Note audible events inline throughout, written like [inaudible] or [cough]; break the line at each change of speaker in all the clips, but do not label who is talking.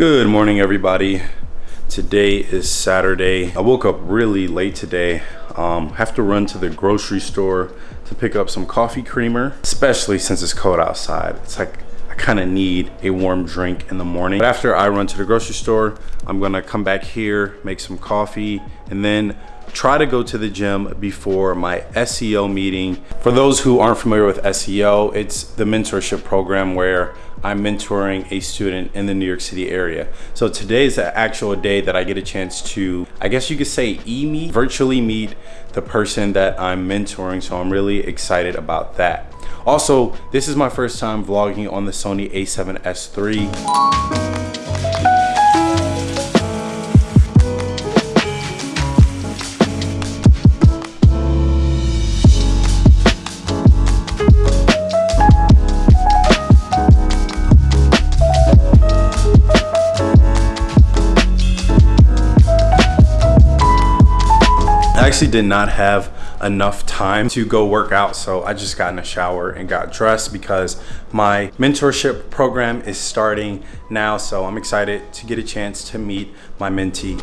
Good morning, everybody. Today is Saturday. I woke up really late today. Um, have to run to the grocery store to pick up some coffee creamer, especially since it's cold outside. It's like kind of need a warm drink in the morning. But after I run to the grocery store, I'm gonna come back here, make some coffee, and then try to go to the gym before my SEO meeting. For those who aren't familiar with SEO, it's the mentorship program where I'm mentoring a student in the New York City area. So today is the actual day that I get a chance to, I guess you could say e-meet, virtually meet the person that I'm mentoring. So I'm really excited about that. Also, this is my first time vlogging on the Sony a7S III. I actually did not have enough time to go work out. So I just got in a shower and got dressed because my mentorship program is starting now. So I'm excited to get a chance to meet my mentee.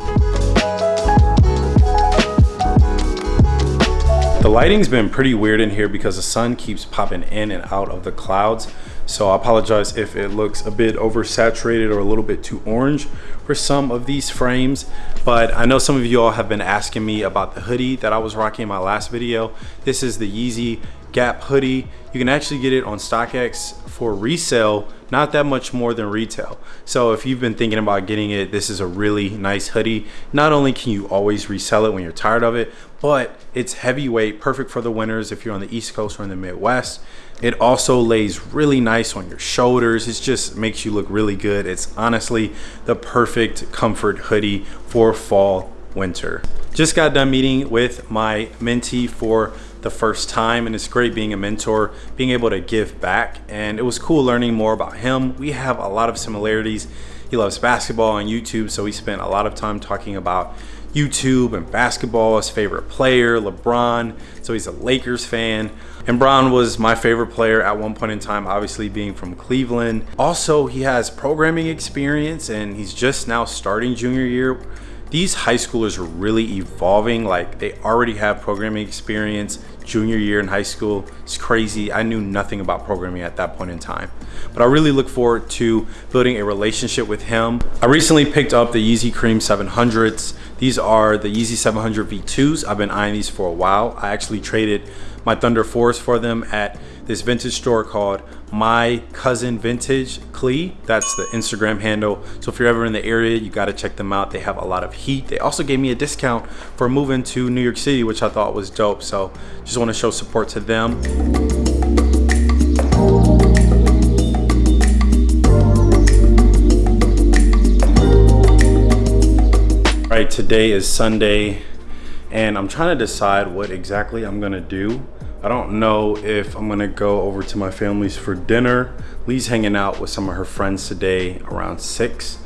The lighting's been pretty weird in here because the sun keeps popping in and out of the clouds so I apologize if it looks a bit oversaturated or a little bit too orange for some of these frames. But I know some of you all have been asking me about the hoodie that I was rocking in my last video. This is the Yeezy Gap hoodie. You can actually get it on StockX for resale, not that much more than retail. So if you've been thinking about getting it, this is a really nice hoodie. Not only can you always resell it when you're tired of it, but it's heavyweight, perfect for the winters if you're on the East Coast or in the Midwest. It also lays really nice on your shoulders. It just makes you look really good. It's honestly the perfect comfort hoodie for fall, winter. Just got done meeting with my mentee for the first time and it's great being a mentor, being able to give back. And it was cool learning more about him. We have a lot of similarities. He loves basketball and YouTube, so we spent a lot of time talking about YouTube and basketball, his favorite player, LeBron. So he's a Lakers fan. And Bron was my favorite player at one point in time, obviously being from Cleveland. Also, he has programming experience and he's just now starting junior year. These high schoolers are really evolving. Like they already have programming experience junior year in high school. It's crazy. I knew nothing about programming at that point in time. But I really look forward to building a relationship with him. I recently picked up the Yeezy Cream 700s. These are the Yeezy 700 V2s. I've been eyeing these for a while. I actually traded my Thunder 4s for them at this vintage store called My Cousin Vintage Clee. That's the Instagram handle. So if you're ever in the area, you gotta check them out. They have a lot of heat. They also gave me a discount for moving to New York City, which I thought was dope. So just wanna show support to them. right today is sunday and i'm trying to decide what exactly i'm gonna do. I don't know if i'm gonna go over to my family's for dinner. Lee's hanging out with some of her friends today around six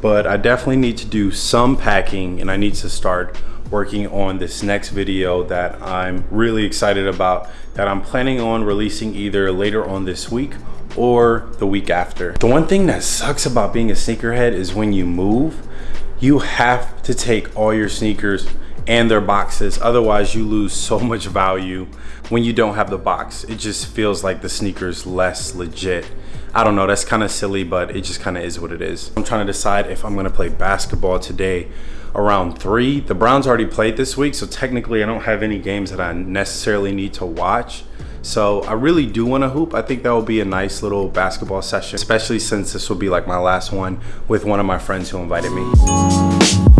but i definitely need to do some packing and i need to start working on this next video that i'm really excited about that i'm planning on releasing either later on this week or the week after. The one thing that sucks about being a sneakerhead is when you move you have to take all your sneakers and their boxes. Otherwise you lose so [laughs] much value when you don't have the box. It just feels like the sneakers less legit. I don't know that's kind of silly but it just kind of is what it is. I'm trying to decide if i'm to play basketball today around three. The browns already played this week so technically i don't have any games that i necessarily need to watch. So I really do want to hoop. I think that will be a nice little basketball session, especially since this will be like my last one with one of my friends who invited me.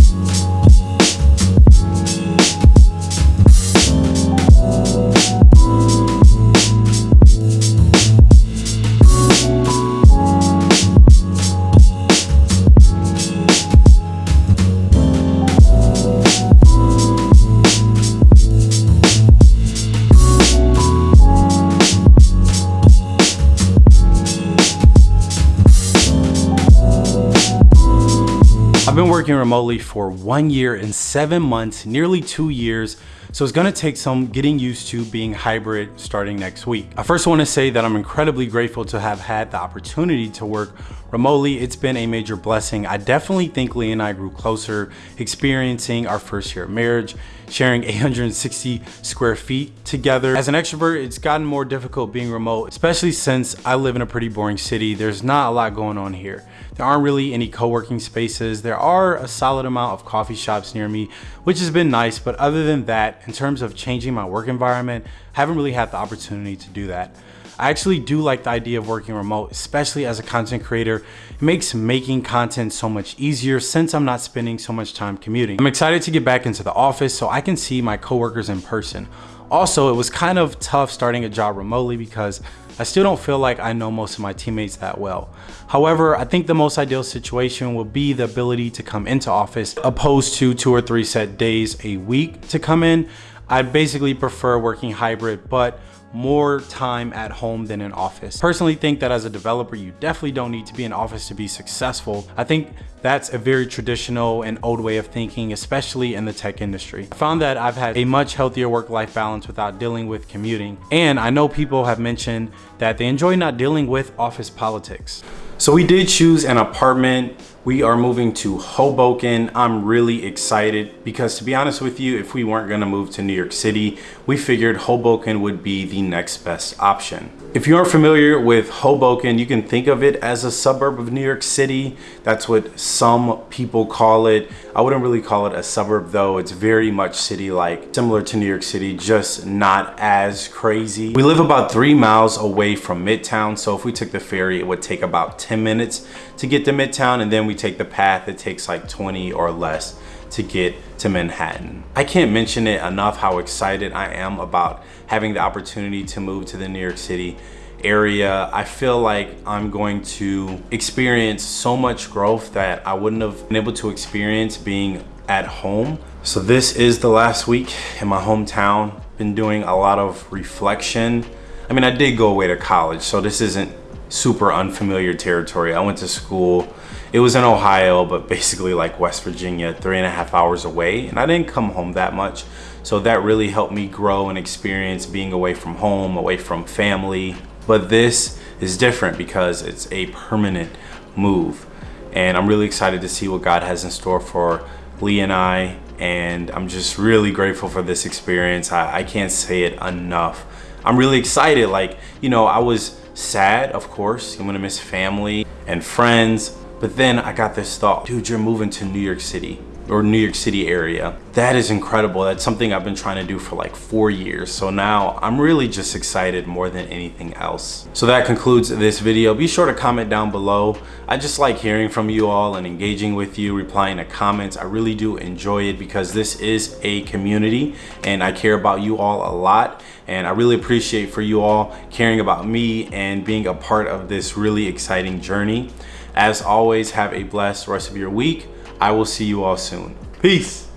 Been working remotely for one year and seven months, nearly two years. So it's gonna take some getting used to being hybrid starting next week. I first wanna say that I'm incredibly grateful to have had the opportunity to work remotely. It's been a major blessing. I definitely think Lee and I grew closer, experiencing our first year of marriage, sharing 860 square feet together. As an extrovert, it's gotten more difficult being remote, especially since I live in a pretty boring city. There's not a lot going on here. There aren't really any co-working spaces. There are a solid amount of coffee shops near me, which has been nice. But other than that, in terms of changing my work environment, I haven't really had the opportunity to do that. I actually do like the idea of working remote, especially as a content creator. It makes making content so much easier since I'm not spending so much time commuting. I'm excited to get back into the office so I can see my coworkers in person. Also, it was kind of tough starting a job remotely because I still don't feel like I know most of my teammates that well. However, I think the most ideal situation would be the ability to come into office opposed to two or three set days a week to come in. I basically prefer working hybrid, but more time at home than in office. Personally think that as a developer, you definitely don't need to be in office to be successful. I think that's a very traditional and old way of thinking, especially in the tech industry. I found that I've had a much healthier work-life balance without dealing with commuting. And I know people have mentioned that they enjoy not dealing with office politics. So we did choose an apartment we are moving to Hoboken. I'm really excited because to be honest with you, if we weren't gonna move to New York City, we figured Hoboken would be the next best option. If you aren't familiar with Hoboken, you can think of it as a suburb of New York City. That's what some people call it. I wouldn't really call it a suburb though. It's very much city-like, similar to New York City, just not as crazy. We live about three miles away from Midtown. So if we took the ferry, it would take about 10 minutes to get to Midtown. And then we take the PATH, it takes like 20 or less to get to Manhattan. I can't mention it enough how excited I am about having the opportunity to move to the New York City area. I feel like I'm going to experience so much growth that I wouldn't have been able to experience being at home. So this is the last week in my hometown. Been doing a lot of reflection. I mean, I did go away to college, so this isn't super unfamiliar territory. I went to school it was in Ohio, but basically like West Virginia, three and a half hours away. And I didn't come home that much. So that really helped me grow and experience being away from home, away from family. But this is different because it's a permanent move. And I'm really excited to see what God has in store for Lee and I. And I'm just really grateful for this experience. I, I can't say it enough. I'm really excited. Like, you know, I was sad, of course. I'm gonna miss family and friends but then I got this thought, dude, you're moving to New York City or New York City area. That is incredible. That's something I've been trying to do for like four years. So now I'm really just excited more than anything else. So that concludes this video. Be sure to comment down below. I just like hearing from you all and engaging with you, replying to comments. I really do enjoy it because this is a community and I care about you all a lot. And I really appreciate for you all caring about me and being a part of this really exciting journey. As always, have a blessed rest of your week. I will see you all soon. Peace.